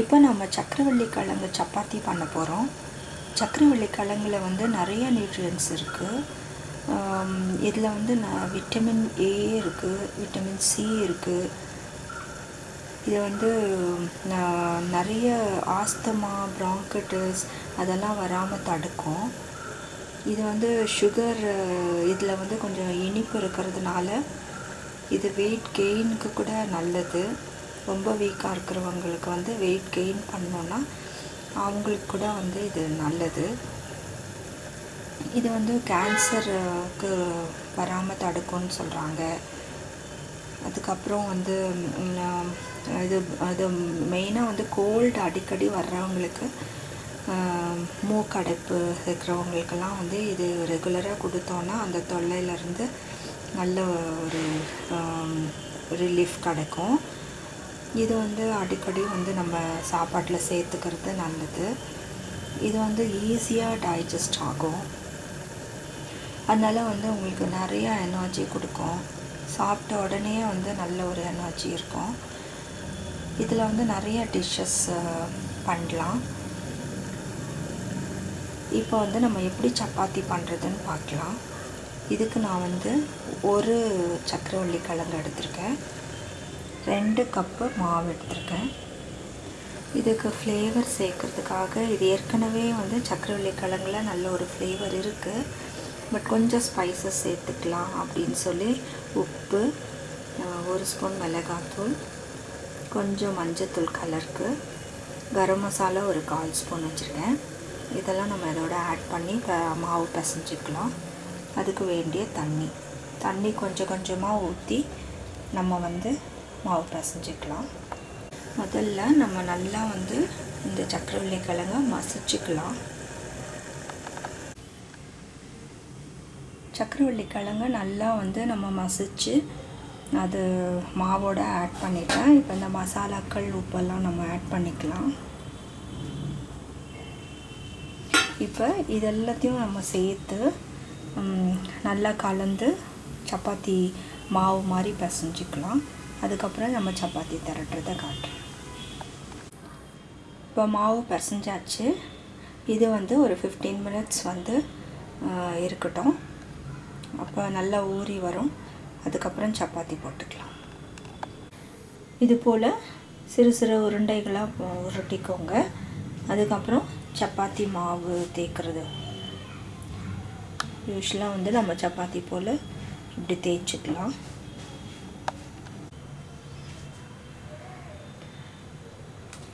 இப்போ நம்ம சக்கரவள்ளி கிழங்கு சப்பாத்தி பண்ண போகிறோம் சக்கரவள்ளி கிழங்குல வந்து நிறைய நியூட்ரியன்ஸ் இருக்குது இதில் வந்து நான் விட்டமின் ஏ இருக்குது விட்டமின் சி இருக்குது இது வந்து நிறைய ஆஸ்தமா ப்ராங்கட்டிஸ் அதெல்லாம் வராமல் தடுக்கும். இது வந்து சுகர் இதில் வந்து கொஞ்சம் இனிப்பு இருக்கிறதுனால இது வெயிட் கெயினுக்கு கூட நல்லது. ரொம்ப வீக்காக இருக்கிறவங்களுக்கு வந்து வெயிட் கெயின் பண்ணோன்னா அவங்களுக்கு கூட வந்து இது நல்லது. இது வந்து கேன்சருக்கு வராமல் தடுக்கும்னு சொல்கிறாங்க அதுக்கப்புறம் வந்து இது அது மெயினாக வந்து கோல்டு அடிக்கடி வர்றவங்களுக்கு மூக்கடைப்பு இருக்கிறவங்களுக்கெல்லாம் வந்து இது ரெகுலராக கொடுத்தோன்னா அந்த தொல்லையிலேருந்து நல்ல ஒரு ரிலீஃப் கிடைக்கும். இது வந்து அடிக்கடி வந்து நம்ம சாப்பாட்டில் சேர்த்துக்கிறது நல்லது. இது வந்து ஈஸியாக டைஜஸ்ட் ஆகும். அதனால் வந்து உங்களுக்கு நிறையா எனர்ஜி கொடுக்கும். சாப்பிட்ட உடனே வந்து நல்ல ஒரு எனர்ஜி இருக்கும். இதில் வந்து நிறைய டிஷ்ஷஸ் பண்ணலாம். இப்போ வந்து நம்ம எப்படி சப்பாத்தி பண்ணுறதுன்னு பார்க்கலாம் இதுக்கு நான் வந்து ஒரு சக்கரவள்ளி கிழங்கு எடுத்திருக்கேன். ரெண்டு கப்பு மாவு எடுத்திருக்கேன். இதுக்கு ஃப்ளேவர் சேர்க்கறதுக்காக இது ஏற்கனவே வந்து சக்கரவள்ளி கிழங்குல நல்ல ஒரு ஃப்ளேவர் இருக்குது பட் கொஞ்சம் ஸ்பைசஸ் சேர்த்துக்கலாம் அப்படின்னு சொல்லி உப்பு ஒரு ஸ்பூன் மிளகாத்தூள் கொஞ்சம் மஞ்சத்தூள் கலருக்கு கரம் மசாலா ஒரு கால் ஸ்பூன் வச்சுருக்கேன். இதெல்லாம் நம்ம இதோட ஆட் பண்ணி மாவு பிசைஞ்சிக்கலாம். அதுக்கு வேண்டிய தண்ணி. தண்ணி கொஞ்சம் கொஞ்சமாக ஊற்றி நம்ம வந்து மாவு பிசைஞ்சிக்கலாம். முதல்ல நம்ம நல்லா வந்து இந்த சக்கரவள்ளி கிழங்க மசிச்சுக்கலாம். சக்கரவள்ளி கிழங்க நல்லா வந்து நம்ம மசிச்சு அது மாவோட ஆட் பண்ணிட்டேன் இப்போ இந்த மசாலாக்கள் உப்பெல்லாம் நம்ம ஆட் பண்ணிக்கலாம். இப்போ இது எல்லாத்தையும் நம்ம சேர்த்து நல்லா கலந்து சப்பாத்தி மாவு மாதிரி பிசைஞ்சிக்கலாம். அதுக்கப்புறம் நம்ம சப்பாத்தி திரட்டுறதை காட்டுறேன். இப்போ மாவு பிசைஞ்சாச்சு. இது வந்து ஒரு ஃபிஃப்டீன் மினிட்ஸ் வந்து இருக்கட்டும். அப்போ நல்லா ஊறி வரும். அதுக்கப்புறம் சப்பாத்தி போட்டுக்கலாம். இது போல் சிறு சிறு உருண்டைகளாக உருட்டிக்கோங்க. அதுக்கப்புறம் சப்பாத்தி மாவு தேய்க்கிறது. யூஸ்வலாக வந்து நம்ம சப்பாத்தி போல் இப்படி தேய்ச்சிக்கலாம்.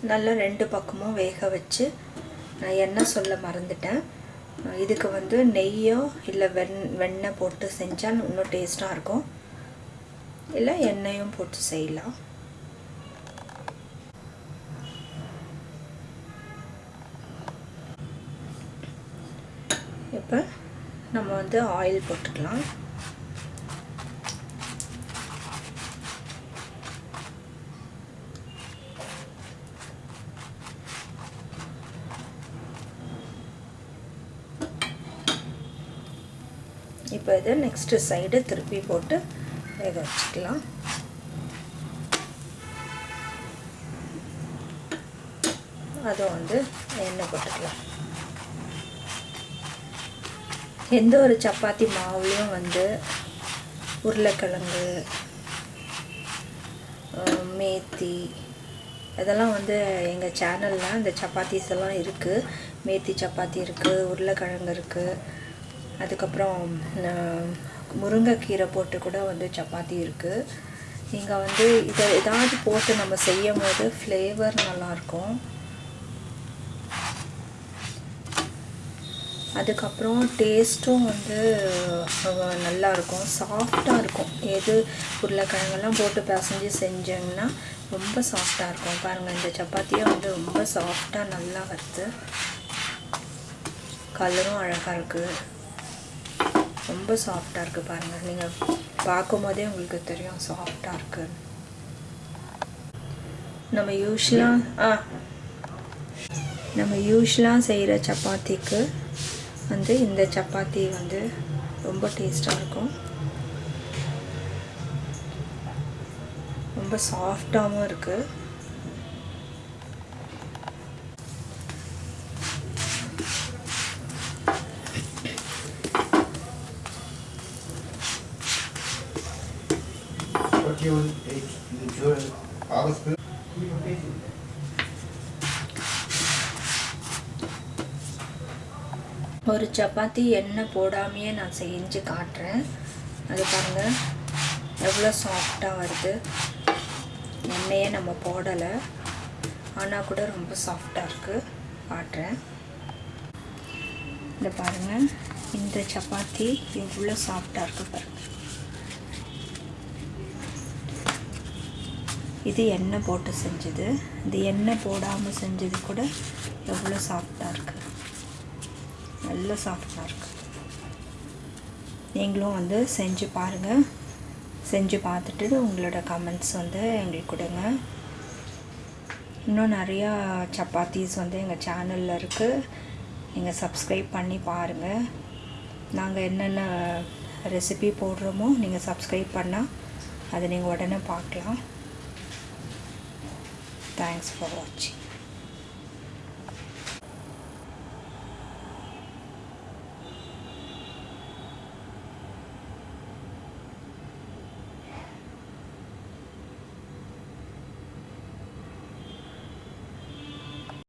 நல்லா ரெண்டு பக்கமும் வேக வச்சு நான் எண்ணெய் சொல்ல மறந்துட்டேன். இதுக்கு வந்து நெய்யோ இல்லை வெண் வெண்ணெய் போட்டு செஞ்சால் இன்னும் டேஸ்ட்டாக இருக்கும். இல்லை எண்ணெயும் போட்டு செய்யலாம். இப்போ நம்ம வந்து ஆயில் போட்டுக்கலாம். இப்போ இதை நெக்ஸ்ட்டு சைடு திருப்பி போட்டு வேக வச்சுக்கலாம். அதை வந்து எண்ணெய் போட்டுக்கலாம். எந்த ஒரு சப்பாத்தி மாவுலேயும் வந்து உருளைக்கிழங்கு மேத்தி இதெல்லாம் வந்து எங்கள் சேனலில் இந்த சப்பாத்திஸ் எல்லாம் இருக்குது மேத்தி சப்பாத்தி இருக்குது உருளைக்கிழங்கு இருக்குது அதுக்கப்புறம் முருங்கைக்கீரை போட்டு கூட வந்து சப்பாத்தி இருக்குது நீங்கள் வந்து இதை ஏதாவது போட்டு நம்ம செய்யும் போது ஃப்ளேவர் நல்லாயிருக்கும் அதுக்கப்புறம் டேஸ்ட்டும் வந்து நல்லாயிருக்கும் இருக்கும் சாஃப்டாக இருக்கும். எது உருளைக்கிழங்கெல்லாம் போட்டு பிசைஞ்சு செஞ்சோம்னா ரொம்ப சாஃப்டாக இருக்கும். பாருங்கள் இந்த சப்பாத்தியே வந்து ரொம்ப சாஃப்டாக நல்லா வருது கலரும் அழகாக இருக்குது ரொம்ப சாஃப்டாக இருக்குது பாருங்கள் நீங்கள் பார்க்கும் போதே உங்களுக்கு தெரியும் சாஃப்டாக இருக்குது நம்ம யூஸ்வலாக ஆ. நம்ம யூஸ்வலாக செய்கிற சப்பாத்திக்கு வந்து இந்த சப்பாத்தி வந்து ரொம்ப டேஸ்ட்டாக இருக்கும். ரொம்ப சாஃப்டாகவும் இருக்குது ஒரு சப்பாத்தி எண்ணெய் போடாமையே நான் செஞ்சு காட்டுறேன். அது பாருங்கள் எவ்வளோ சாஃப்டாக வருது. எண்ணெயே நம்ம போடலை. ஆனால் கூட ரொம்ப சாஃப்டாக இருக்குது காட்டுறேன். இந்த பாருங்கள் இந்த சப்பாத்தி எவ்வளோ சாஃப்டாக இருக்குது பாருங்கள் இது எண்ணெய் போட்டு செஞ்சது. இது எண்ணெய் போடாமல் செஞ்சது கூட எவ்வளோ சாஃப்டாக இருக்குது நல்ல சாஃப்டாக இருக்குது நீங்களும் வந்து செஞ்சு பாருங்கள் செஞ்சு பார்த்துட்டு உங்களோட கமெண்ட்ஸ் வந்து எங்களுக்கு கொடுங்க. இன்னும் நிறையா சப்பாத்திஸ் வந்து எங்கள் சேனலில் இருக்குது நீங்கள் சப்ஸ்கிரைப் பண்ணி பாருங்கள் நாங்கள் என்னென்ன ரெசிபி போடுறோமோ நீங்கள் சப்ஸ்கிரைப் பண்ணால் அதை நீங்கள் உடனே பார்க்கலாம். Thanks for watching.